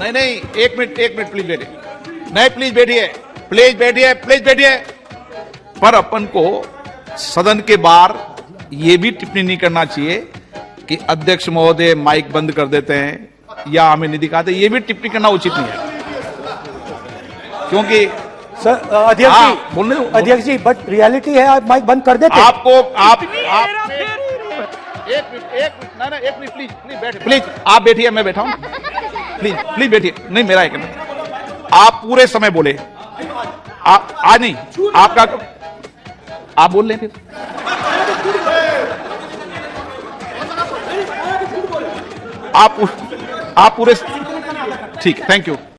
नहीं नहीं एक मिनट एक मिनट प्लीज़ बैठिए। नहीं प्लीज़ बैठिए प्लीज़ बैठिए प्लीज़ बैठिए। पर अपन को सदन के बाहर ये भी टिप्पणी नहीं करना चाहिए कि अध्यक्ष महोदय माइक बंद कर देते हैं या हमें नहीं दिखाते ये भी टिप्पणी करना उचित नहीं है। क्योंकि सर अध्यक्ष हाँ, जी बोलने दो। अध्यक्ष जी बट रियलिटी है आप माइक बंद कर देते। आपको आप, आप एक मिनट एक मिनट ना ना एक मिनट प्लीज़ प्लीज़ बैठिए। प्लीज़ आप बैठिए मैं बैठा हूँ। प्लीज़ प्लीज़ बैठिए नहीं, मेरा एक मिनट आप पूरे समय बोले। आप, आज नहीं, आपका आप बोल लें फिर। आप आप पूरे, ठीक थैंक यू